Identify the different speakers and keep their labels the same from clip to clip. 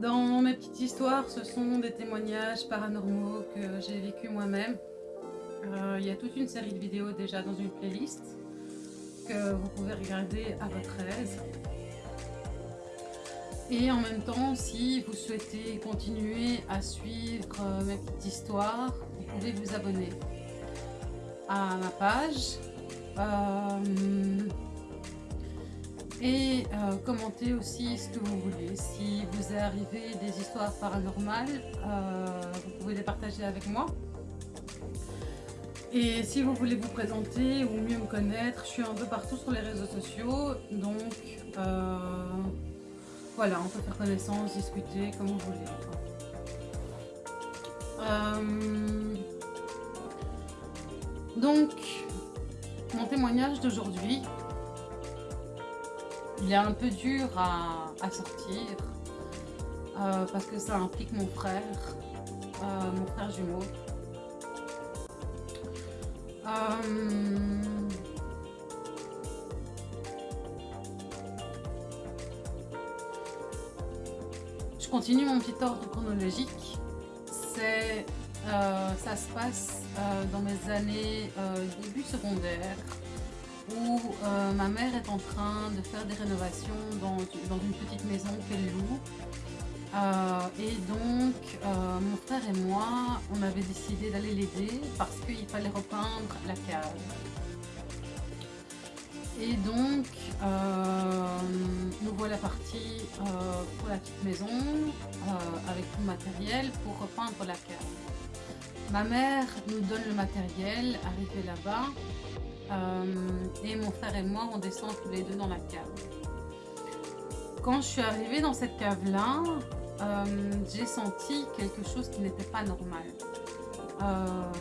Speaker 1: Dans mes petites histoires, ce sont des témoignages paranormaux que j'ai vécu moi-même. Euh, il y a toute une série de vidéos déjà dans une playlist que vous pouvez regarder à votre aise. Et en même temps, si vous souhaitez continuer à suivre euh, mes petites histoires, vous pouvez vous abonner à ma page. Euh, et euh, commentez aussi ce que vous voulez. Si vous arrivé des histoires paranormales, vous pouvez les partager avec moi. Et si vous voulez vous présenter ou mieux me connaître, je suis un peu partout sur les réseaux sociaux, donc voilà, on peut faire connaissance, discuter, comme vous voulez. Euh, donc, mon témoignage d'aujourd'hui, il est un peu dur à, sortir euh, parce que ça implique mon frère, euh, mon frère jumeau. continue mon petit ordre chronologique. C'est, euh, ça se passe euh, dans mes années euh, début secondaire où ma mère est en train de faire des rénovations dans, une petite maison qu'elle loue. et donc, mon frère et moi, on avait décidé d'aller l'aider parce qu'il fallait repeindre la cave. Et donc, euh, nous voilà partis euh, pour la petite maison euh, avec tout le matériel pour repeindre la cave. Ma mère nous donne le matériel, arrivé là-bas, et mon frère et moi, on descend tous les deux dans la cave. Quand je suis arrivée dans cette cave-là, j'ai senti quelque chose qui n'était pas normal.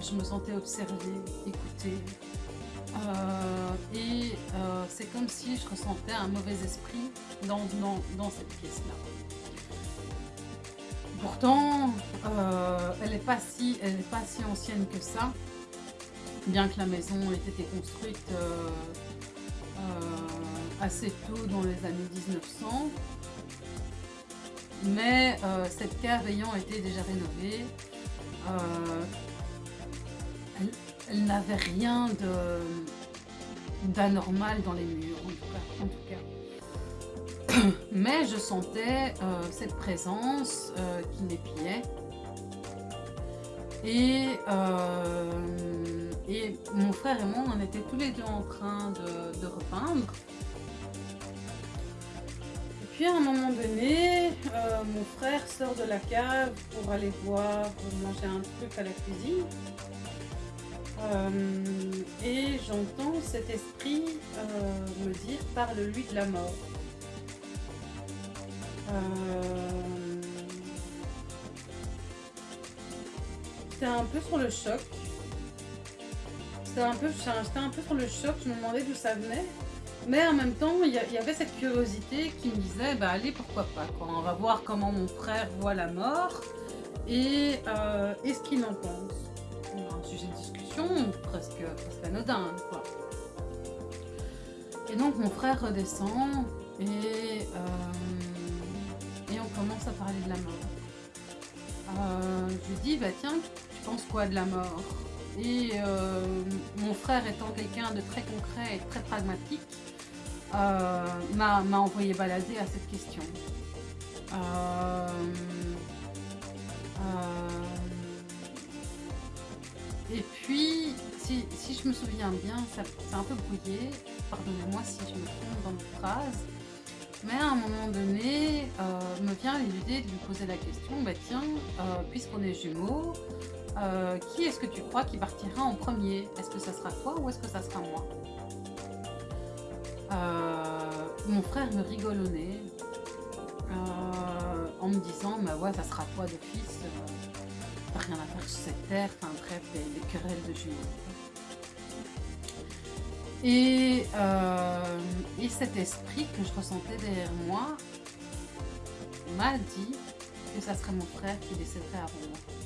Speaker 1: je me sentais observée, écoutée, euh, et euh, c'est comme si je ressentais un mauvais esprit dans, dans, cette pièce-là. Pourtant, euh, elle n'est pas, si, pas si ancienne que ça, bien que la maison ait été construite assez tôt dans les années 1900. Mais cette cave ayant été déjà rénovée, elle n'avait rien d'anormal dans les murs, en tout cas. Mais je sentais euh, cette présence euh, qui m'épiait. Et, euh, et moi, on était tous les deux en train de, repeindre. Et puis à un moment donné, mon frère sort de la cave pour aller boire, pour manger un truc à la cuisine. Euh, et j'entends cet esprit euh, me dire « parle-lui de la mort euh, J'étais un peu sur le choc. J'étais un, peu, un peu sur le choc, je me demandais d'où ça venait. Mais en même temps, il y, avait cette curiosité qui me disait, bah allez, pourquoi pas, On va voir comment mon frère voit la mort et, et ce qu'il en pense. Un sujet de discussion presque, anodin, quoi. Et donc mon frère redescend et, euh, et on commence à parler de la mort. Euh, je lui dis, bah tiens, tu penses quoi de la mort? Et euh, mon frère étant quelqu'un de très concret et très pragmatique, m'a envoyé balader à cette question. Et puis, si, je me souviens bien, c'est un peu brouillé, pardonnez-moi si je me trompe dans mes phrases, mais à un moment donné, euh, me vient l'idée de lui poser la question, bah tiens, euh, puisqu'on est jumeaux, euh, qui est-ce que tu crois qui partira en premier? Est-ce que ça sera toi ou est-ce que ça sera moi? Mon frère me rigole au nez, en me disant, bah ouais, ça sera toi de fils rien à faire sur cette terre, enfin bref, des, querelles de jumeaux. Et, euh, et cet esprit que je ressentais derrière moi m'a dit que ça serait mon frère qui décéderait avant moi.